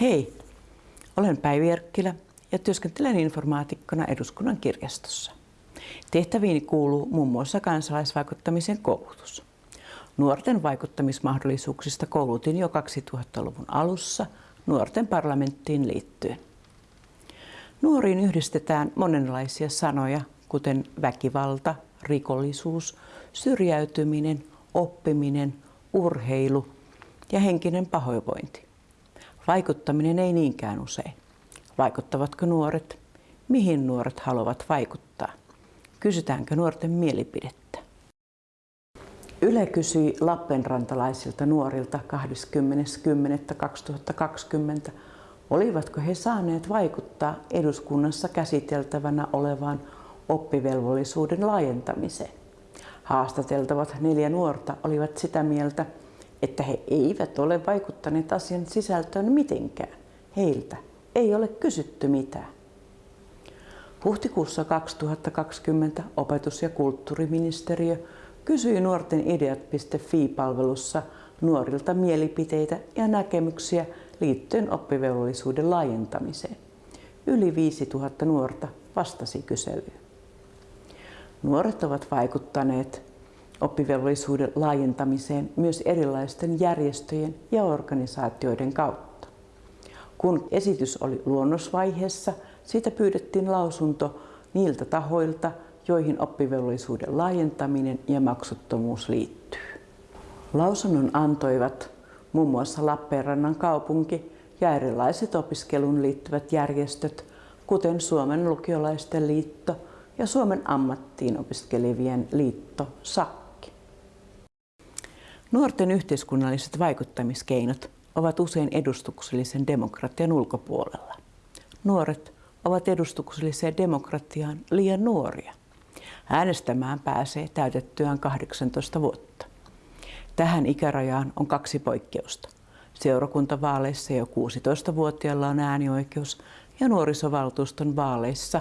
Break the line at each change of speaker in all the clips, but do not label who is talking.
Hei, olen Päivi Erkkilä ja työskentelen informaatikkona eduskunnan kirjastossa. Tehtäviini kuuluu muun muassa kansalaisvaikuttamisen koulutus. Nuorten vaikuttamismahdollisuuksista koulutin jo 2000-luvun alussa nuorten parlamenttiin liittyen. Nuoriin yhdistetään monenlaisia sanoja, kuten väkivalta, rikollisuus, syrjäytyminen, oppiminen, urheilu ja henkinen pahoinvointi. Vaikuttaminen ei niinkään usein. Vaikuttavatko nuoret? Mihin nuoret haluavat vaikuttaa? Kysytäänkö nuorten mielipidettä? Yle kysyi Lappenrantalaisilta nuorilta 20.10.2020, olivatko he saaneet vaikuttaa eduskunnassa käsiteltävänä olevaan oppivelvollisuuden laajentamiseen. Haastateltavat neljä nuorta olivat sitä mieltä, että he eivät ole vaikuttaneet asian sisältöön mitenkään. Heiltä ei ole kysytty mitään. Huhtikuussa 2020 opetus- ja kulttuuriministeriö kysyi nuorten ideat.fi-palvelussa nuorilta mielipiteitä ja näkemyksiä liittyen oppivelvollisuuden laajentamiseen. Yli 5000 nuorta vastasi kyselyyn. Nuoret ovat vaikuttaneet oppivelvollisuuden laajentamiseen myös erilaisten järjestöjen ja organisaatioiden kautta. Kun esitys oli luonnosvaiheessa, siitä pyydettiin lausunto niiltä tahoilta, joihin oppivelvollisuuden laajentaminen ja maksuttomuus liittyy. Lausunnon antoivat muun muassa Lappeenrannan kaupunki ja erilaiset opiskeluun liittyvät järjestöt, kuten Suomen lukiolaisten liitto ja Suomen ammattiin opiskelevien liitto SAKKI. Nuorten yhteiskunnalliset vaikuttamiskeinot ovat usein edustuksellisen demokratian ulkopuolella. Nuoret ovat edustukselliseen demokratiaan liian nuoria. Äänestämään pääsee täytettyään 18 vuotta. Tähän ikärajaan on kaksi poikkeusta. Seurakuntavaaleissa jo 16-vuotiailla on äänioikeus ja nuorisovaltuuston vaaleissa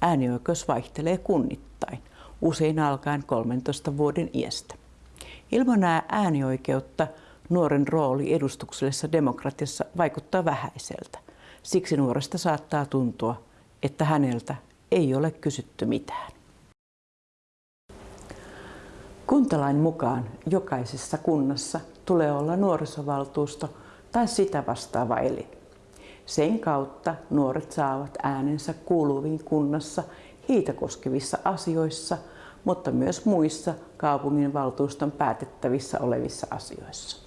äänioikeus vaihtelee kunnittain, usein alkaen 13 vuoden iästä. Ilman äänioikeutta nuoren rooli edustuksellisessa demokratiassa vaikuttaa vähäiseltä. Siksi nuoresta saattaa tuntua, että häneltä ei ole kysytty mitään. Kuntalain mukaan jokaisessa kunnassa tulee olla nuorisovaltuusto tai sitä vastaava elin. Sen kautta nuoret saavat äänensä kuuluviin kunnassa heitä koskevissa asioissa, mutta myös muissa kaupungin valtuuston päätettävissä olevissa asioissa.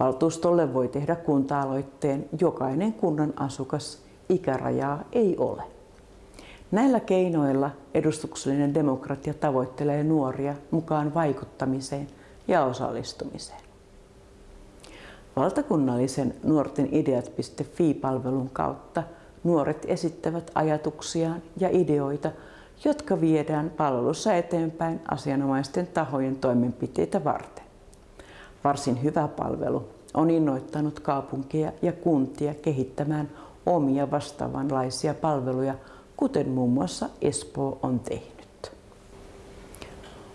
Valtuustolle voi tehdä kunta-aloitteen jokainen kunnan asukas, ikärajaa ei ole. Näillä keinoilla edustuksellinen demokratia tavoittelee nuoria mukaan vaikuttamiseen ja osallistumiseen. Valtakunnallisen nuorten ideat.fi-palvelun kautta nuoret esittävät ajatuksiaan ja ideoita, jotka viedään palvelussa eteenpäin asianomaisten tahojen toimenpiteitä varten. Varsin hyvä palvelu on innoittanut kaupunkia ja kuntia kehittämään omia vastaavanlaisia palveluja kuten muun muassa Espoo on tehnyt.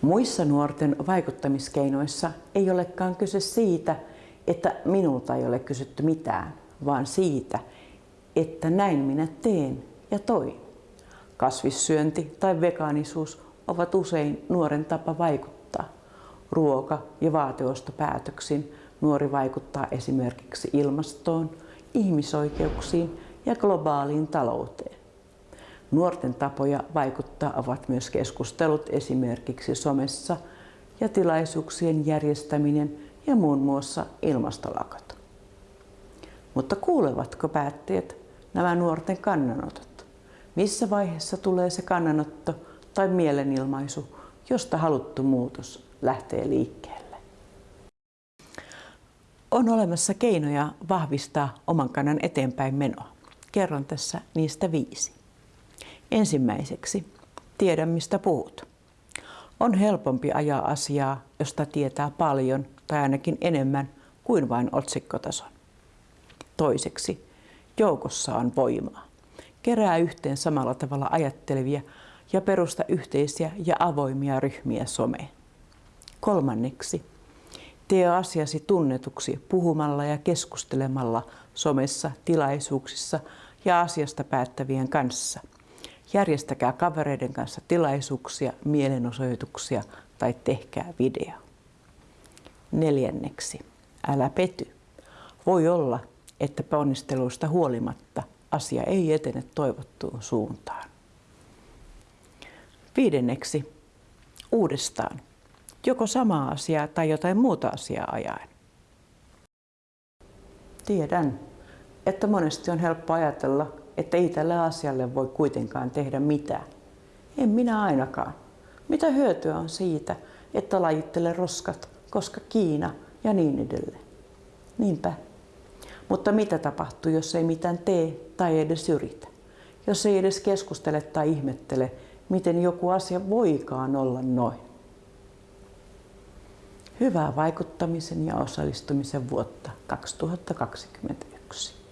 Muissa nuorten vaikuttamiskeinoissa ei olekaan kyse siitä, että minulta ei ole kysytty mitään, vaan siitä, että näin minä teen ja toin. Kasvissyönti tai vegaanisuus ovat usein nuoren tapa vaikuttaa. Ruoka- ja vaateostopäätöksin nuori vaikuttaa esimerkiksi ilmastoon, ihmisoikeuksiin ja globaaliin talouteen. Nuorten tapoja vaikuttaa ovat myös keskustelut esimerkiksi somessa ja tilaisuuksien järjestäminen ja muun muassa ilmastolakot. Mutta kuulevatko päättäjät nämä nuorten kannanotot? Missä vaiheessa tulee se kannanotto tai mielenilmaisu, josta haluttu muutos lähtee liikkeelle? On olemassa keinoja vahvistaa oman kannan eteenpäin menoa. Kerron tässä niistä viisi. Ensimmäiseksi, tiedä mistä puhut. On helpompi ajaa asiaa, josta tietää paljon tai ainakin enemmän kuin vain otsikkotason. Toiseksi, joukossa on voimaa. Kerää yhteen samalla tavalla ajattelevia ja perusta yhteisiä ja avoimia ryhmiä someen. Kolmanneksi, Tee asiasi tunnetuksi puhumalla ja keskustelemalla somessa, tilaisuuksissa ja asiasta päättävien kanssa. Järjestäkää kavereiden kanssa tilaisuuksia, mielenosoituksia tai tehkää video. Neljänneksi, älä pety. Voi olla, että ponnisteluista huolimatta asia ei etene toivottuun suuntaan. Viidenneksi, uudestaan, joko samaa asiaa tai jotain muuta asiaa ajaen. Tiedän, että monesti on helppo ajatella, että ei tälle asialle voi kuitenkaan tehdä mitään. En minä ainakaan. Mitä hyötyä on siitä, että lajittele roskat, koska Kiina ja niin edelleen. Niinpä. Mutta mitä tapahtuu, jos ei mitään tee tai edes yritä? Jos ei edes keskustele tai ihmettele, miten joku asia voikaan olla noin. Hyvää vaikuttamisen ja osallistumisen vuotta 2021.